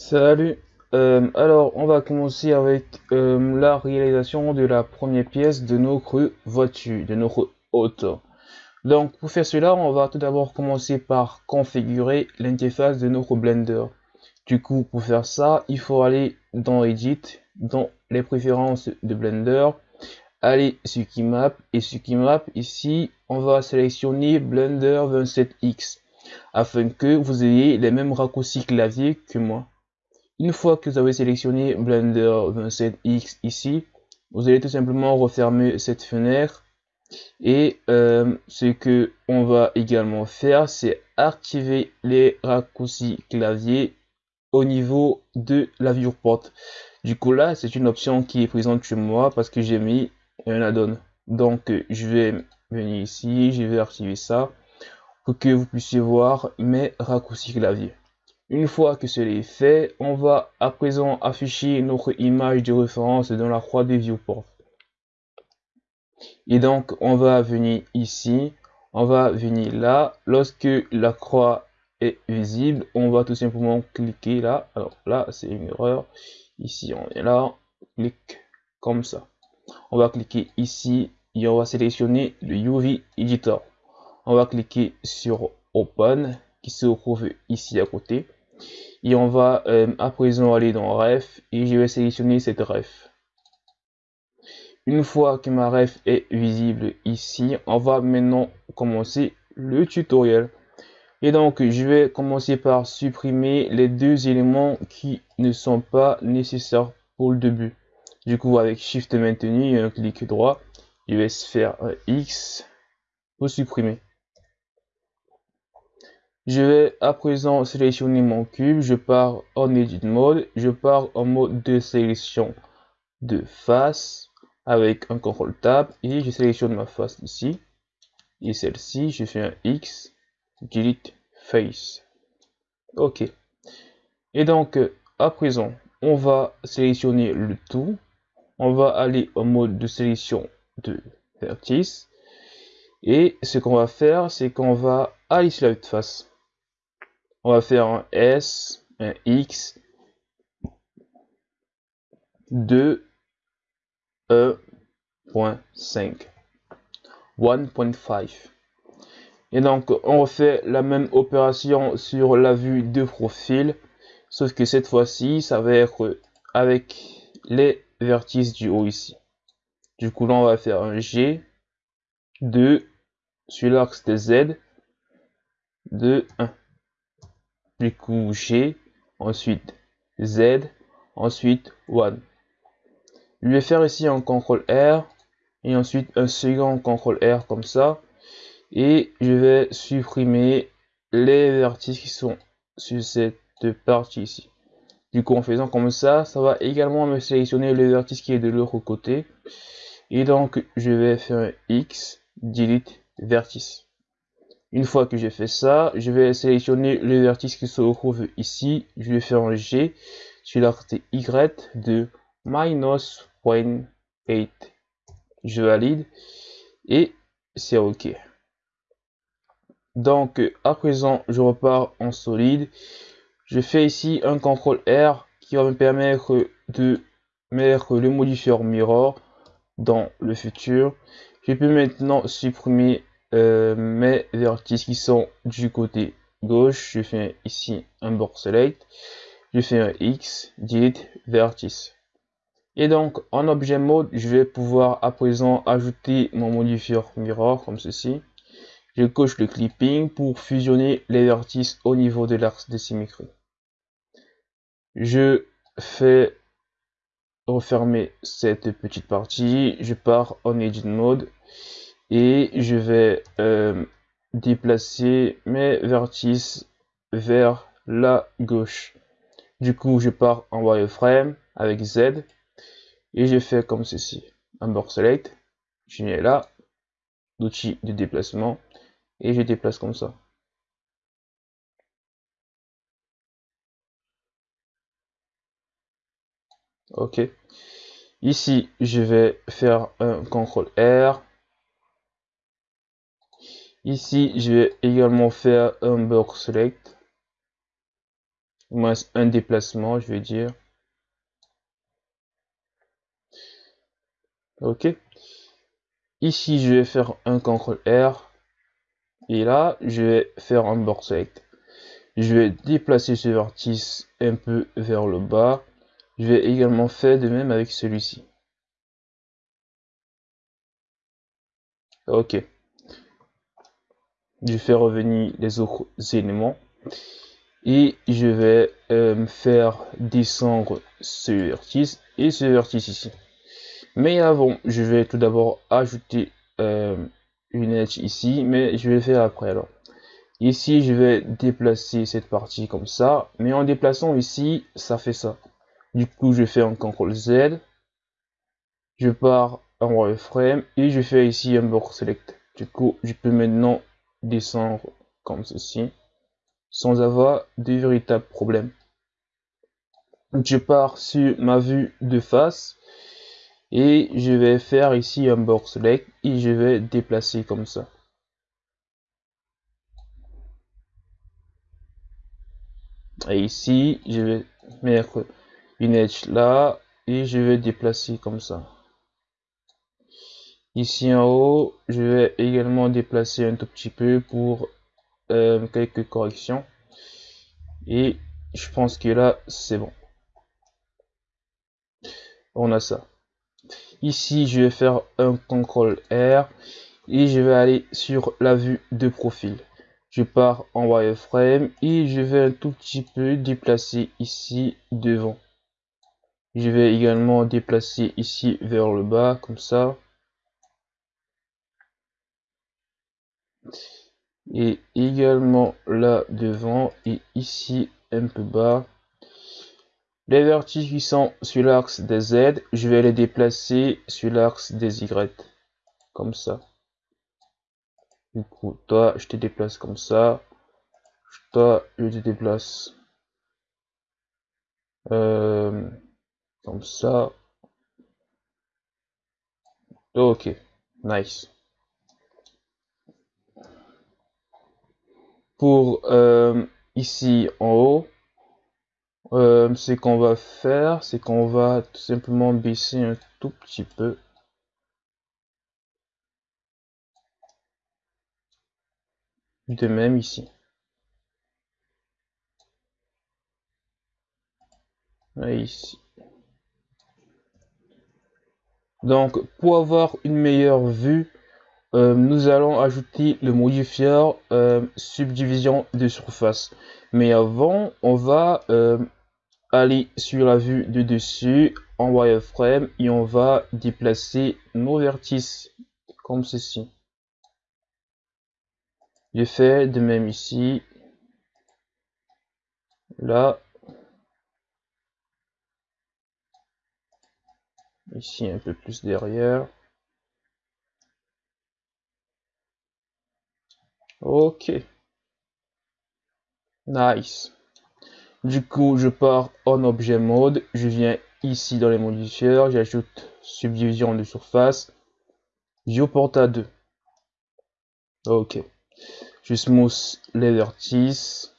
Salut, euh, alors on va commencer avec euh, la réalisation de la première pièce de notre voiture, de notre auto. Donc pour faire cela, on va tout d'abord commencer par configurer l'interface de notre Blender. Du coup, pour faire ça, il faut aller dans Edit, dans les préférences de Blender, aller sur Keymap et sur Keymap ici, on va sélectionner Blender 27X afin que vous ayez les mêmes raccourcis clavier que moi. Une fois que vous avez sélectionné Blender 27X ici, vous allez tout simplement refermer cette fenêtre et euh, ce que on va également faire, c'est activer les raccourcis clavier au niveau de la viewport. Du coup là, c'est une option qui est présente chez moi parce que j'ai mis un add-on. Donc je vais venir ici, je vais activer ça pour que vous puissiez voir mes raccourcis clavier. Une fois que cela est fait, on va à présent afficher notre image de référence dans la croix des viewport. Et donc, on va venir ici, on va venir là. Lorsque la croix est visible, on va tout simplement cliquer là. Alors là, c'est une erreur. Ici, on est là, clique comme ça. On va cliquer ici et on va sélectionner le UV Editor. On va cliquer sur Open qui se trouve ici à côté et on va euh, à présent aller dans ref et je vais sélectionner cette ref. Une fois que ma ref est visible ici on va maintenant commencer le tutoriel. Et donc je vais commencer par supprimer les deux éléments qui ne sont pas nécessaires pour le début. Du coup avec shift maintenu et un clic droit je vais faire un x pour supprimer je vais à présent sélectionner mon cube, je pars en Edit Mode, je pars en mode de sélection de face avec un CTRL Tab et je sélectionne ma face ici et celle-ci, je fais un X, Delete Face. Ok. Et donc, à présent, on va sélectionner le tout. On va aller en mode de sélection de vertice. Et ce qu'on va faire, c'est qu'on va aller sur la face on va faire un S, un X, 2, 1.5, 1.5. Et donc, on refait la même opération sur la vue de profil, sauf que cette fois-ci, ça va être avec les vertices du haut ici. Du coup, là, on va faire un G, 2, sur l'axe de Z, 2, 1 du coup G, ensuite Z, ensuite 1. Je vais faire ici un CTRL R et ensuite un second CTRL R comme ça. Et je vais supprimer les vertices qui sont sur cette partie ici. Du coup, en faisant comme ça, ça va également me sélectionner le vertice qui est de l'autre côté. Et donc, je vais faire un X, delete vertice. Une fois que j'ai fait ça, je vais sélectionner le vertice qui se trouve ici. Je vais faire un G sur l'axe Y de minus 0.8. Je valide et c'est OK. Donc, à présent, je repars en solide. Je fais ici un CTRL R qui va me permettre de mettre le modifier mirror dans le futur. Je peux maintenant supprimer euh, mes vertices qui sont du côté gauche. Je fais ici un board select. Je fais un X, delete vertice. Et donc, en objet mode, je vais pouvoir à présent ajouter mon modifier mirror comme ceci. Je coche le clipping pour fusionner les vertices au niveau de l'axe de symétrie. Je fais refermer cette petite partie. Je pars en edit mode et je vais euh, déplacer mes vertices vers la gauche. Du coup, je pars en wireframe avec Z et je fais comme ceci. Un board select, je viens là, l'outil de déplacement et je déplace comme ça. Ok. Ici, je vais faire un CTRL R Ici, je vais également faire un box select. moins un déplacement, je vais dire. Ok. Ici, je vais faire un CTRL R. Et là, je vais faire un board select. Je vais déplacer ce vertice un peu vers le bas. Je vais également faire de même avec celui-ci. Ok. Je fais revenir les autres éléments. Et je vais euh, faire descendre ce vertice et ce vertice ici. Mais avant, je vais tout d'abord ajouter euh, une edge ici, mais je vais le faire après alors. Ici, je vais déplacer cette partie comme ça, mais en déplaçant ici, ça fait ça. Du coup, je fais un CTRL Z, je pars en wireframe et je fais ici un board select. Du coup, je peux maintenant descendre comme ceci sans avoir de véritables problèmes. Je pars sur ma vue de face et je vais faire ici un board select et je vais déplacer comme ça. Et ici, je vais mettre une edge là et je vais déplacer comme ça. Ici en haut, je vais également déplacer un tout petit peu pour euh, quelques corrections. Et je pense que là, c'est bon. On a ça. Ici, je vais faire un CTRL R et je vais aller sur la vue de profil. Je pars en wireframe et je vais un tout petit peu déplacer ici devant. Je vais également déplacer ici vers le bas comme ça. Et également là devant et ici un peu bas. Les vertices qui sont sur l'axe des Z, je vais les déplacer sur l'axe des Y. Comme ça. Du coup, toi, je te déplace comme ça. Toi, je te déplace euh, comme ça. Ok, nice. Pour euh, ici en haut, euh, ce qu'on va faire, c'est qu'on va tout simplement baisser un tout petit peu. De même ici. Et ici. Donc, pour avoir une meilleure vue, euh, nous allons ajouter le modifier euh, subdivision de surface. Mais avant, on va euh, aller sur la vue de dessus en wireframe et on va déplacer nos vertices comme ceci. Je fais de même ici. Là. Ici un peu plus derrière. Ok. Nice. Du coup, je pars en objet mode. Je viens ici dans les modifiers. J'ajoute subdivision de surface. À 2. Ok. Je smooth les vertices.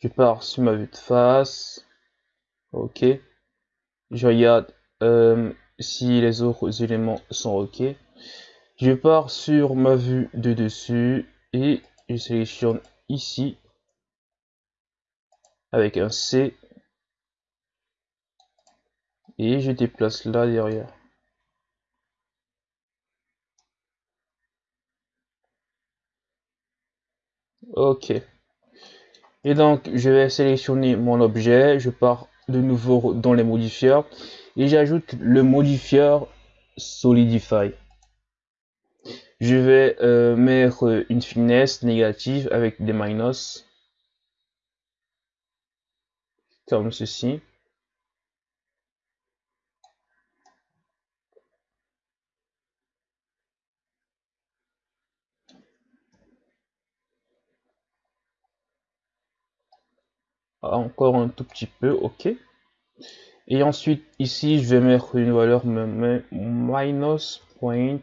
Je pars sur ma vue de face. Ok. Je regarde euh, si les autres éléments sont ok. Je pars sur ma vue de dessus et je sélectionne ici avec un C et je déplace là derrière. Ok. Et donc, je vais sélectionner mon objet. Je pars de nouveau dans les modifiers. Et j'ajoute le modifier Solidify. Je vais euh, mettre une finesse négative avec des minus. Comme ceci. encore un tout petit peu, ok. Et ensuite, ici, je vais mettre une valeur minus point.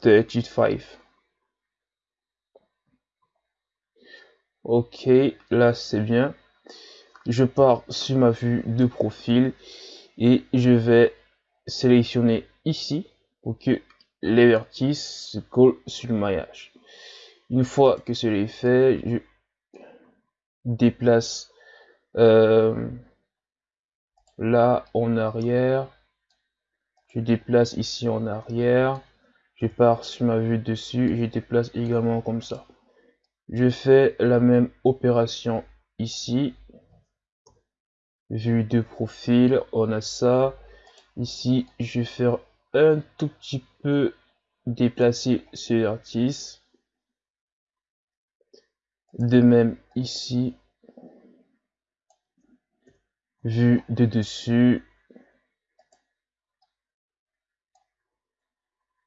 35. Ok, là c'est bien. Je pars sur ma vue de profil et je vais sélectionner ici pour que les vertices se collent sur le maillage. Une fois que cela est fait, je déplace euh, là en arrière. Je déplace ici en arrière. Je pars sur ma vue dessus. Je déplace également comme ça. Je fais la même opération ici. Vue de profil, on a ça. Ici, je vais faire un tout petit peu déplacer ce vertice. De même ici, vue de dessus.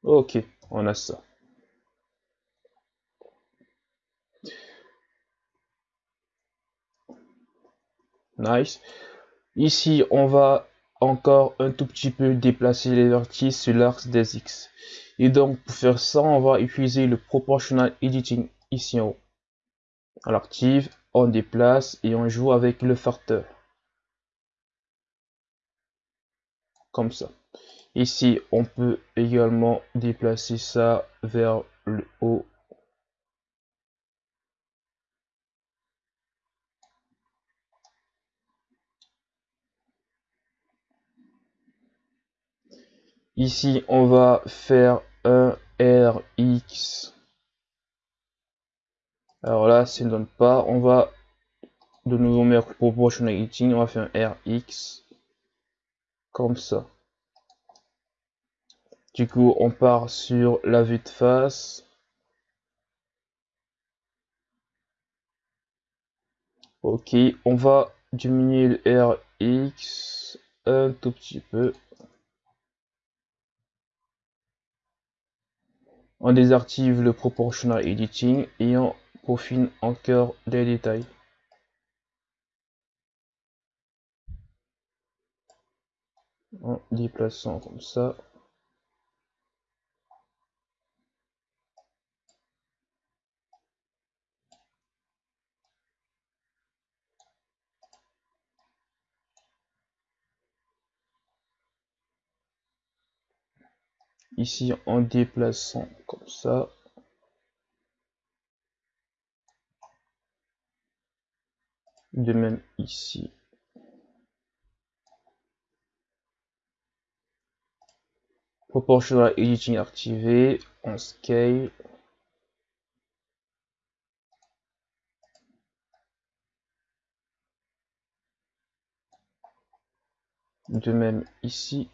Ok, on a ça. Nice. Ici, on va encore un tout petit peu déplacer les vertices sur l'axe des X. Et donc, pour faire ça, on va utiliser le Proportional Editing ici en haut. On l'active, on déplace et on joue avec le facteur. Comme ça. Ici, on peut également déplacer ça vers le haut Ici, on va faire un RX. Alors là, ça ne donne pas. On va de nouveau mettre proportionality. On va faire un RX. Comme ça. Du coup, on part sur la vue de face. Ok, on va diminuer le RX un tout petit peu. On désactive le Proportional Editing et on peaufine encore les détails. En déplaçant comme ça. Ici en déplaçant comme ça. De même ici. Proportional editing activé en scale. De même ici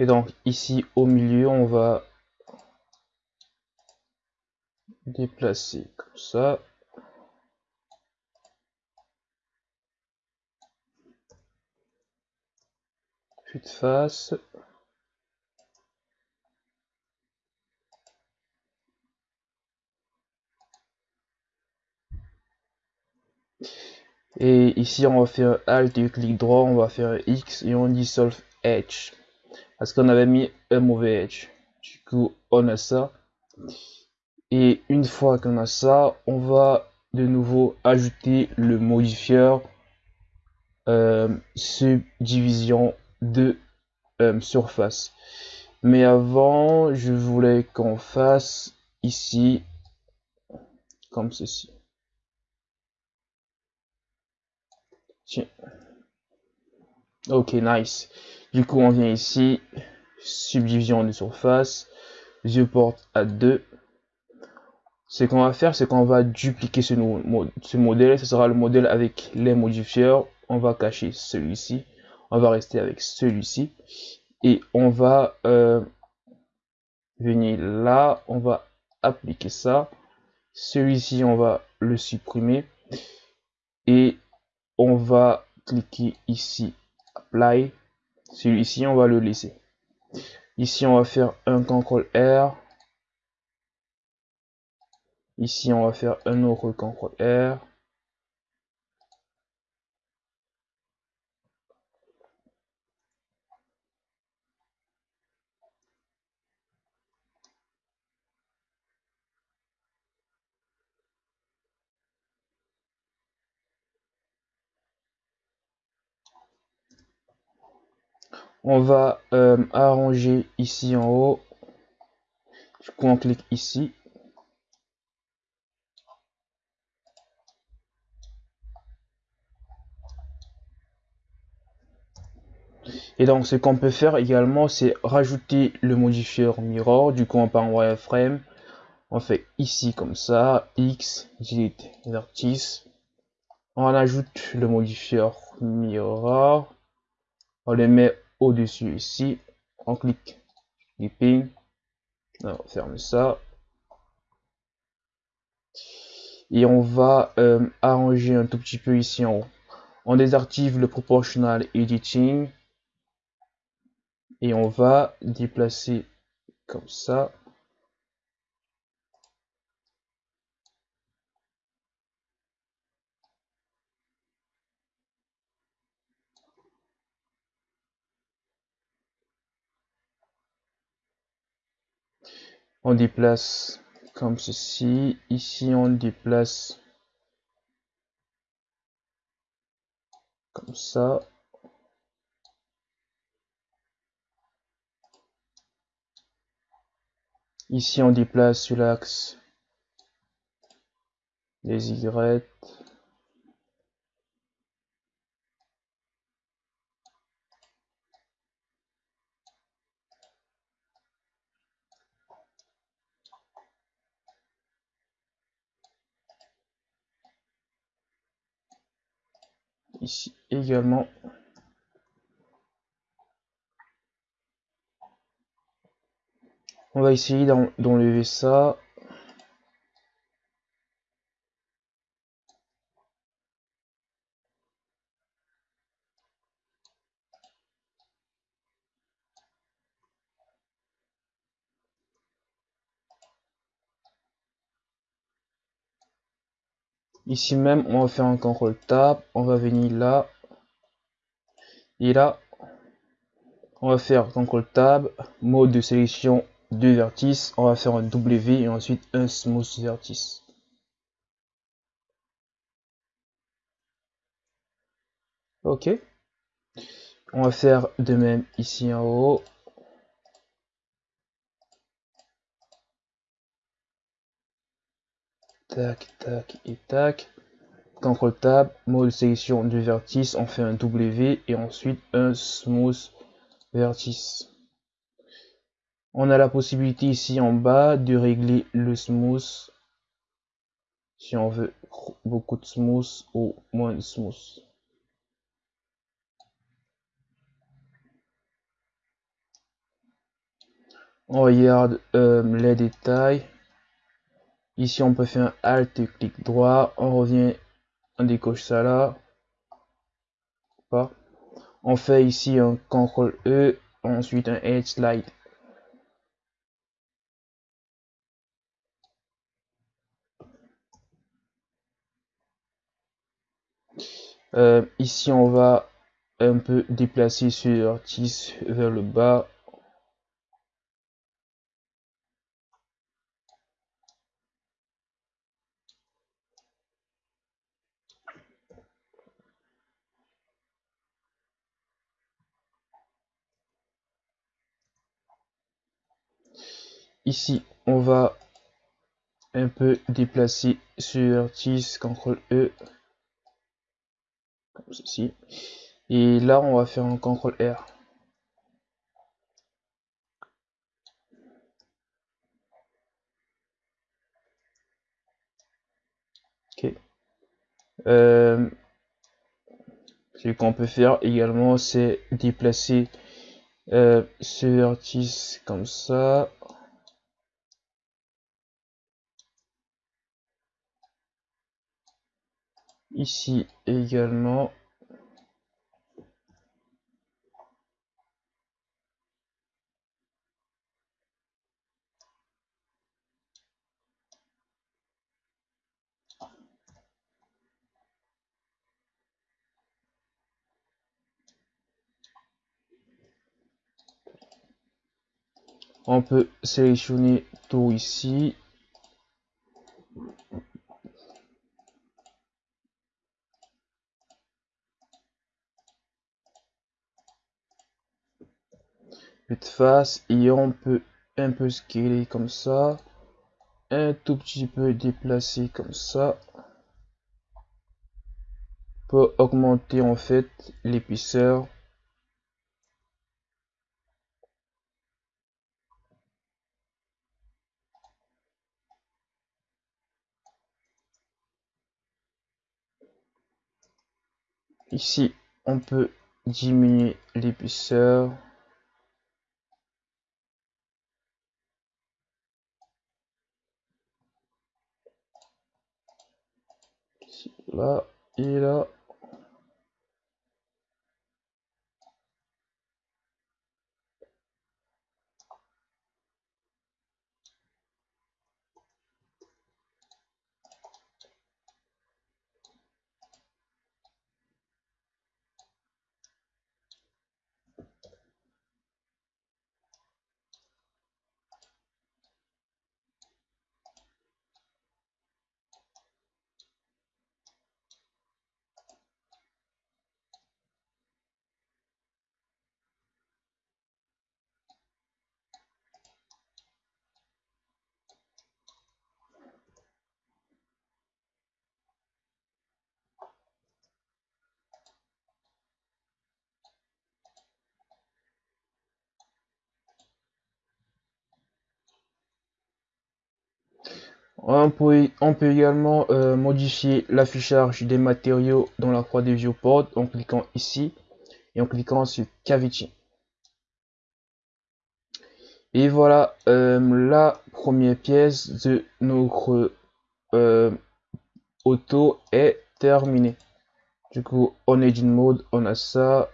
Et donc ici au milieu, on va déplacer comme ça. De face. Et ici, on va faire Alt et clic droit, on va faire X et on dissolve Edge parce qu'on avait mis un mauvais edge. Du coup, on a ça. Et une fois qu'on a ça, on va de nouveau ajouter le modifieur euh, subdivision de euh, surface. Mais avant, je voulais qu'on fasse ici comme ceci. Tiens. Ok, nice. Du coup, on vient ici, subdivision de surface, porte à 2. Ce qu'on va faire, c'est qu'on va dupliquer ce, ce modèle. Ce sera le modèle avec les modifieurs. On va cacher celui-ci. On va rester avec celui-ci. Et on va euh, venir là. On va appliquer ça. Celui-ci, on va le supprimer. Et on va cliquer ici, Apply. Celui-ci, on va le laisser. Ici, on va faire un CTRL R. Ici, on va faire un autre CTRL R. On va euh, arranger ici en haut. Du coup, on clique ici. Et donc, ce qu'on peut faire également, c'est rajouter le modifieur mirror. Du coup, on part en wireframe. On fait ici comme ça, X, delete vertice. On ajoute le modifieur mirror. On le met au-dessus ici. On clique clipping. On ferme ça. Et on va euh, arranger un tout petit peu ici en haut. On désactive le proportional editing et on va déplacer comme ça. On déplace comme ceci. Ici, on déplace comme ça. Ici, on déplace sur l'axe des Y. Ici également. On va essayer d'enlever ça. Ici même, on va faire un contrôle tab, on va venir là. Et là, on va faire contrôle tab, mode de sélection deux vertices, on va faire un W et ensuite un smooth vertice. Ok. On va faire de même ici en haut. Tac, tac et tac. CTRL Tab, mode sélection du vertice, on fait un W et ensuite un smooth vertice. On a la possibilité ici en bas de régler le smooth si on veut beaucoup de smooth ou moins de smooth. On regarde euh, les détails. Ici, on peut faire un Alt clic droit. On revient, on décoche ça là. On fait ici un CTRL E, ensuite un Edge Slide. Euh, ici, on va un peu déplacer sur 10 vers le bas. Ici, on va un peu déplacer sur 10, CTRL E comme ceci. Et là, on va faire un CTRL R. Ok. Euh, ce qu'on peut faire également, c'est déplacer euh, ce vertice comme ça. ici également. On peut sélectionner tout ici. De face et on peut un peu scaler comme ça. Un tout petit peu déplacer comme ça. Pour augmenter en fait l'épaisseur. Ici on peut diminuer l'épaisseur là On peut, également euh, modifier l'affichage des matériaux dans la croix des viewport en cliquant ici et en cliquant sur Cavity. Et voilà, euh, la première pièce de notre euh, auto est terminée. Du coup, en Edit Mode, on a ça.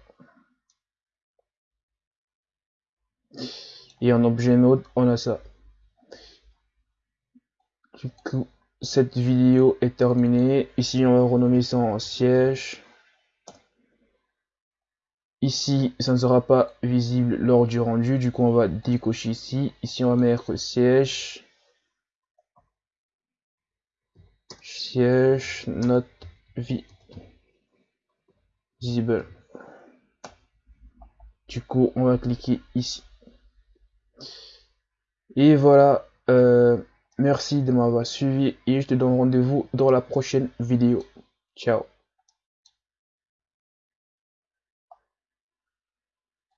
Et en Objet Mode, on a ça. Du coup, cette vidéo est terminée. Ici, on va renommer ça en siège. Ici, ça ne sera pas visible lors du rendu. Du coup, on va décocher ici. Ici, on va mettre siège. Siège, not visible. Du coup, on va cliquer ici. Et voilà. Euh, Merci de m'avoir suivi et je te donne rendez-vous dans la prochaine vidéo. Ciao